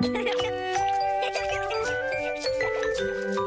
Thank you.